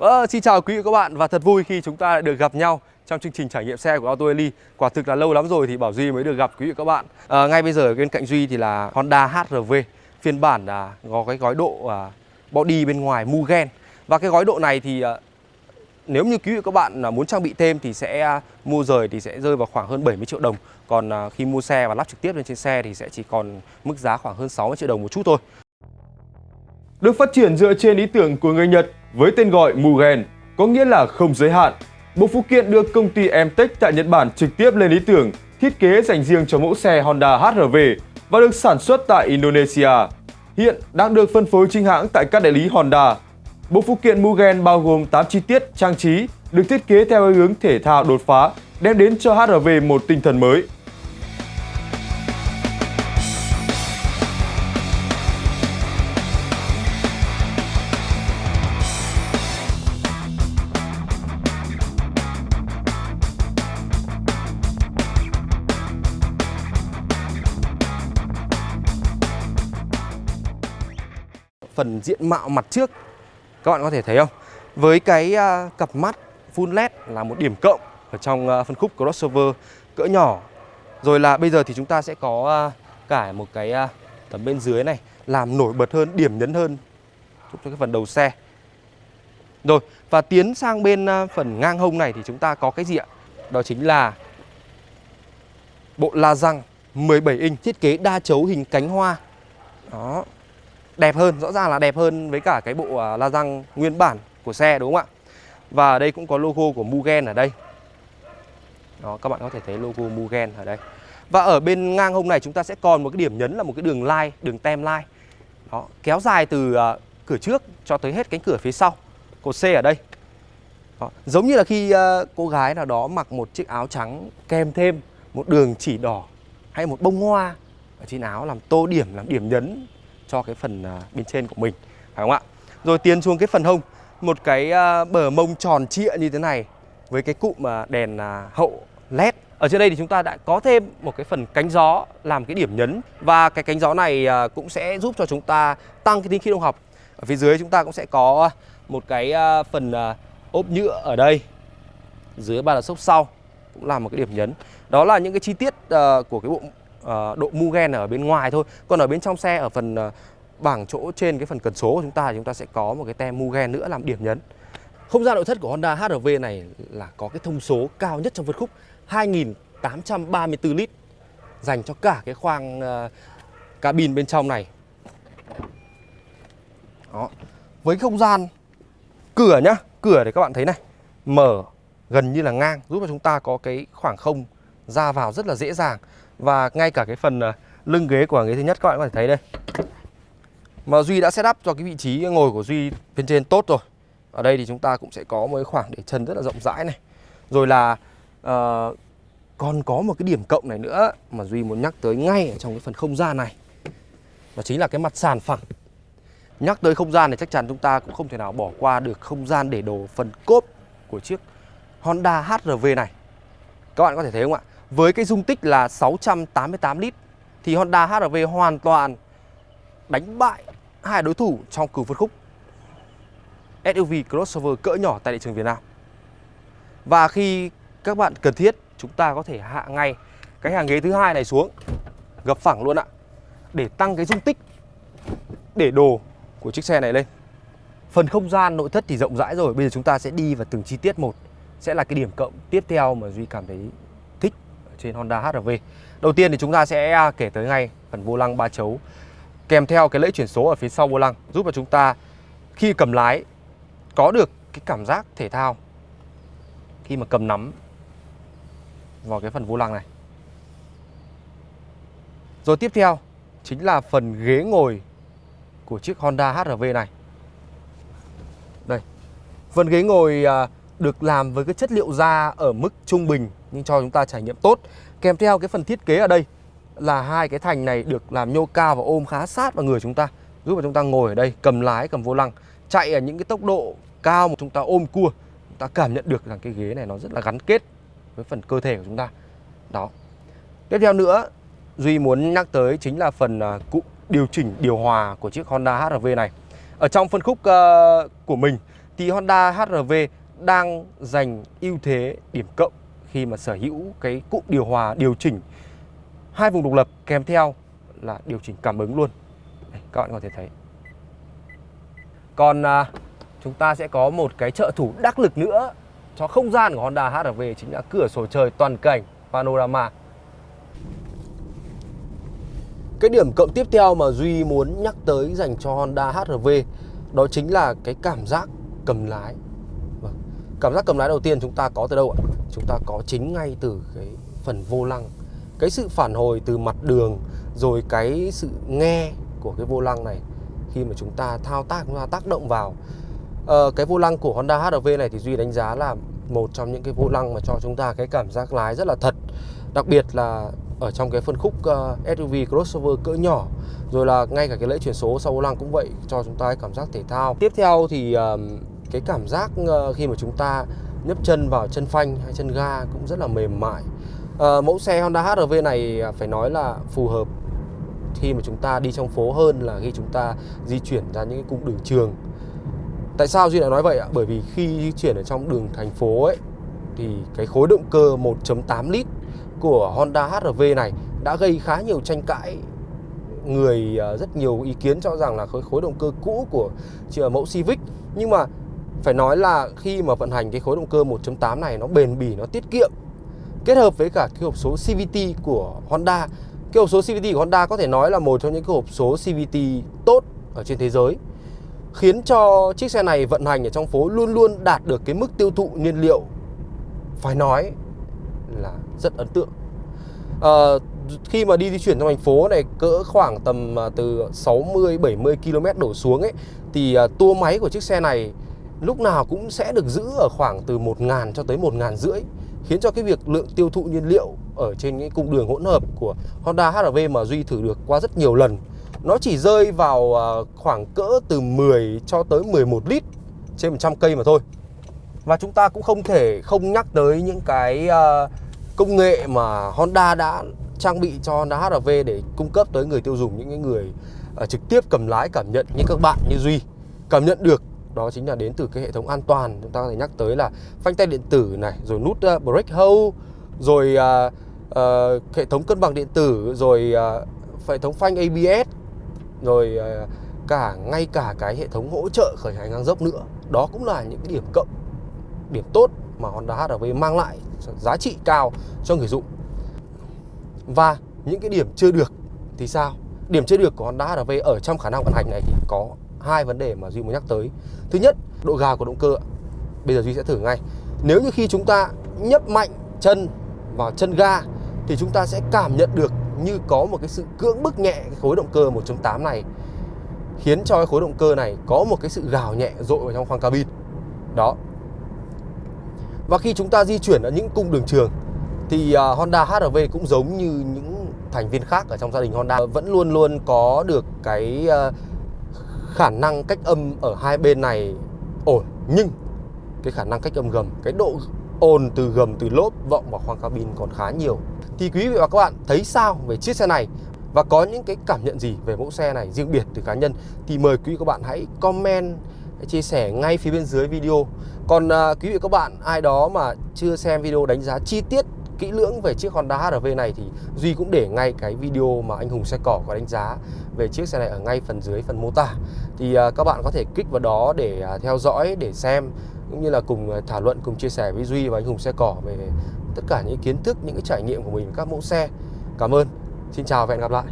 Ờ, xin chào quý vị và các bạn và thật vui khi chúng ta được gặp nhau trong chương trình trải nghiệm xe của Auto Eli. Quả thực là lâu lắm rồi thì Bảo Duy mới được gặp quý vị và các bạn. À, ngay bây giờ bên cạnh Duy thì là Honda HRV phiên bản là có cái gói độ à, body bên ngoài Mugen và cái gói độ này thì à, nếu như quý vị và các bạn à, muốn trang bị thêm thì sẽ à, mua rời thì sẽ rơi vào khoảng hơn 70 triệu đồng. Còn à, khi mua xe và lắp trực tiếp lên trên xe thì sẽ chỉ còn mức giá khoảng hơn 60 triệu đồng một chút thôi. được phát triển dựa trên ý tưởng của người Nhật với tên gọi Mugen, có nghĩa là không giới hạn. Bộ phụ kiện được công ty Emtech tại Nhật Bản trực tiếp lên ý tưởng, thiết kế dành riêng cho mẫu xe Honda HR-V và được sản xuất tại Indonesia. Hiện đang được phân phối chính hãng tại các đại lý Honda. Bộ phụ kiện Mugen bao gồm 8 chi tiết trang trí được thiết kế theo hướng thể thao đột phá, đem đến cho HR-V một tinh thần mới. Phần diện mạo mặt trước. Các bạn có thể thấy không? Với cái à, cặp mắt full led là một điểm cộng ở trong à, phân khúc crossover cỡ nhỏ. Rồi là bây giờ thì chúng ta sẽ có à, cả một cái à, tấm bên dưới này làm nổi bật hơn điểm nhấn hơn. Cho cái phần đầu xe. Rồi và tiến sang bên phần ngang hông này thì chúng ta có cái gì ạ? Đó chính là bộ la răng 17 inch thiết kế đa chấu hình cánh hoa. Đó đẹp hơn, rõ ràng là đẹp hơn với cả cái bộ à, la răng nguyên bản của xe, đúng không ạ? Và ở đây cũng có logo của Mugen ở đây. Đó, các bạn có thể thấy logo Mugen ở đây. Và ở bên ngang hông này chúng ta sẽ còn một cái điểm nhấn là một cái đường line, đường tem line. Đó, kéo dài từ à, cửa trước cho tới hết cánh cửa phía sau cột C ở đây. Đó. giống như là khi à, cô gái nào đó mặc một chiếc áo trắng kèm thêm, một đường chỉ đỏ hay một bông hoa. Ở trên áo làm tô điểm, làm điểm nhấn cho cái phần à, bên trên của mình, phải không ạ? Rồi tiến xuống cái phần hông, một cái à, bờ mông tròn trịa như thế này với cái cụm à, đèn hậu led ở trên đây thì chúng ta đã có thêm một cái phần cánh gió làm cái điểm nhấn và cái cánh gió này cũng sẽ giúp cho chúng ta tăng cái tính khí động học. Ở phía dưới chúng ta cũng sẽ có một cái phần ốp nhựa ở đây. Dưới ba là xốp sau cũng là một cái điểm nhấn. Đó là những cái chi tiết của cái bộ à, độ Mugen ở bên ngoài thôi còn ở bên trong xe ở phần à, bảng chỗ trên cái phần cần số của chúng ta thì chúng ta sẽ có một cái tem Mugen nữa làm điểm nhấn không gian nội thất của Honda HR-V này là có cái thông số cao nhất trong phân khúc 2.834 lít dành cho cả cái khoang uh, cabin bên trong này. Đó. Với không gian cửa nhá, cửa để các bạn thấy này, mở gần như là ngang giúp cho chúng ta có cái khoảng không ra vào rất là dễ dàng và ngay cả cái phần à, lưng ghế của ghế thứ nhất các bạn có thể thấy đây. Mà Duy đã set up cho cái vị trí ngồi của Duy bên trên tốt rồi. Ở đây thì chúng ta cũng sẽ có một cái khoảng để chân rất là rộng rãi này. Rồi là uh, còn có một cái điểm cộng này nữa mà Duy muốn nhắc tới ngay ở trong cái phần không gian này. Đó chính là cái mặt sàn phẳng. Nhắc tới không gian thì chắc chắn chúng ta cũng không thể nào bỏ qua được không gian để đồ phần cốp của chiếc Honda hrv này. Các bạn có thể thấy không ạ? Với cái dung tích là 688 lít thì Honda HR-V hoàn toàn đánh bại hai đối thủ trong cử phân khúc SUV crossover cỡ nhỏ tại thị trường Việt Nam. Và khi các bạn cần thiết, chúng ta có thể hạ ngay cái hàng ghế thứ hai này xuống, gập phẳng luôn ạ, để tăng cái dung tích để đồ của chiếc xe này lên. Phần không gian nội thất thì rộng rãi rồi, bây giờ chúng ta sẽ đi vào từng chi tiết một. Sẽ là cái điểm cộng tiếp theo mà Duy cảm thấy trên Honda HR-V. Đầu tiên thì chúng ta sẽ à, kể tới ngay phần vô lăng ba chấu, kèm theo cái lẫy chuyển số ở phía sau vô lăng, giúp cho chúng ta khi cầm lái có được cái cảm giác thể thao khi mà cầm nắm vào cái phần vô lăng này. Rồi tiếp theo chính là phần ghế ngồi của chiếc Honda HR-V này. Đây. Phần ghế ngồi à, được làm với cái chất liệu da ở mức trung bình nhưng cho chúng ta trải nghiệm tốt. Kèm theo cái phần thiết kế ở đây là hai cái thành này được làm nhô cao và ôm khá sát vào người chúng ta giúp cho chúng ta ngồi ở đây cầm lái cầm vô lăng chạy ở những cái tốc độ cao mà chúng ta ôm cua. Chúng ta cảm nhận được rằng cái ghế này nó rất là gắn kết với phần cơ thể của chúng ta. Đó. Tiếp theo nữa duy muốn nhắc tới chính là phần à, cụm điều chỉnh điều hòa của chiếc honda hrv này. Ở trong phân khúc uh, của mình thì Honda HR-V đang giành ưu thế điểm cộng khi mà sở hữu cái cụm điều hòa điều chỉnh hai vùng độc lập kèm theo là điều chỉnh cảm ứng luôn. Đây, các bạn có thể thấy. Còn à, chúng ta sẽ có một cái trợ thủ đắc lực nữa cho không gian của Honda HR-V chính là cửa sổ trời toàn cảnh panorama. Cái điểm cộng tiếp theo mà Duy muốn nhắc tới dành cho Honda HR-V đó chính là cái cảm giác cầm lái. Cảm giác cầm lái đầu tiên chúng ta có từ đâu ạ? Chúng ta có chính ngay từ cái phần vô lăng. Cái sự phản hồi từ mặt đường rồi cái sự nghe của cái vô lăng này khi mà chúng ta thao tác chúng ta tác động vào ờ, cái vô lăng của Honda HRV này thì Duy đánh giá là một trong những cái vô lăng mà cho chúng ta cái cảm giác lái rất là thật đặc biệt là ở trong cái phân khúc ờ, uh, SUV crossover cỡ nhỏ rồi là ngay cả cái lễ chuyển số sau vô lăng cũng vậy cho chúng ta cái cảm giác thể thao tiếp theo thì uh, cái cảm giác ờ, khi mà chúng ta nhấp chân vào chân phanh hay chân ga cũng rất là mềm mại. À, mẫu xe Honda HR-V này à, phải nói là phù hợp khi mà chúng ta đi trong phố hơn là khi chúng ta di chuyển ra những cái cung đường trường. Tại sao duy lại nói vậy ạ? Bởi vì khi di chuyển ở trong đường thành phố ấy thì cái khối động cơ 1.8 lít của Honda HR-V này đã gây khá nhiều tranh cãi. Người à, rất nhiều ý kiến cho rằng là khối khối động cơ cũ của à, mẫu Civic. Nhưng mà phải nói là khi mà vận hành cái khối động cơ 1.8 này nó bền bỉ nó tiết kiệm. Kết hợp với cả cái hộp số CVT của Honda. Cái hộp số CVT của Honda có thể nói là một trong những cái hộp số CVT tốt ở trên thế giới khiến cho chiếc xe này vận hành ở trong phố luôn luôn đạt được cái mức tiêu thụ nhiên liệu phải nói là rất ấn tượng. À, khi mà đi di chuyển trong thành phố này cỡ khoảng tầm à, từ 60 70 km đổ xuống ấy thì à, tua máy của chiếc xe này lúc nào cũng sẽ được giữ ở khoảng từ 1.000 cho tới 1.000 rưỡi, khiến cho cái việc lượng tiêu thụ nhiên liệu ở trên những cung đường hỗn hợp của Honda HR-V mà Duy thử được qua rất nhiều lần. Nó chỉ rơi vào à, khoảng cỡ từ 10 cho tới 11 lít trên 100 cây mà thôi. Và chúng ta cũng không thể không nhắc tới những cái à, công nghệ mà Honda đã trang bị cho Honda HR-V để cung cấp tới người tiêu dùng, những cái người à, trực tiếp cầm lái, cảm nhận. Như các bạn, như Duy, cảm nhận được đó chính là đến từ cái hệ thống an toàn. Chúng ta có thể nhắc tới là phanh tay điện tử này rồi nút uh, brake hold rồi uh, uh, hệ thống cân bằng điện tử rồi uh, hệ thống phanh ABS rồi uh, cả ngay cả cái hệ thống hỗ trợ khởi hành ngang dốc nữa. Đó cũng là những cái điểm cộng điểm tốt mà Honda HRV mang lại giá trị cao cho người dùng. Và những cái điểm chưa được thì sao? Điểm chưa được của Honda HRV ở trong khả năng vận hành này thì có hai vấn đề mà Duy muốn nhắc tới. Thứ nhất độ gà của động cơ bây giờ Duy sẽ thử ngay. Nếu như khi chúng ta nhấp mạnh chân vào chân ga thì chúng ta sẽ cảm nhận được như có một cái sự cưỡng bức nhẹ cái khối động cơ 1.8 này khiến cho cái khối động cơ này có một cái sự gào nhẹ dội vào trong khoang cabin. Đó. Và khi chúng ta di chuyển ở những cung đường trường thì uh, Honda HR-V cũng giống như những thành viên khác ở trong gia đình Honda vẫn luôn luôn có được cái uh, khả năng cách âm ở hai bên này ổn nhưng cái khả năng cách âm gầm cái độ ồn từ gầm từ lốp vọng vào khoang cabin còn khá nhiều. Thì quý vị và các bạn thấy sao về chiếc xe này? Và có những cái cảm nhận gì về mẫu xe này riêng biệt từ cá nhân? Thì mời quý vị và các bạn hãy comment chia sẻ ngay phía bên dưới video. Còn à, quý vị và các bạn ai đó mà chưa xem video đánh giá chi tiết kỹ lưỡng về chiếc Honda HRV này thì Duy cũng để ngay cái video mà anh Hùng xe cỏ có đánh giá về chiếc xe này ở ngay phần dưới phần mô tả. Thì à, các bạn có thể kích vào đó để à, theo dõi, để xem, cũng như là cùng à, thảo luận, cùng chia sẻ với Duy và anh Hùng xe cỏ về tất cả những kiến thức, những cái trải nghiệm của mình với các mẫu xe. Cảm ơn. Xin chào và hẹn gặp lại.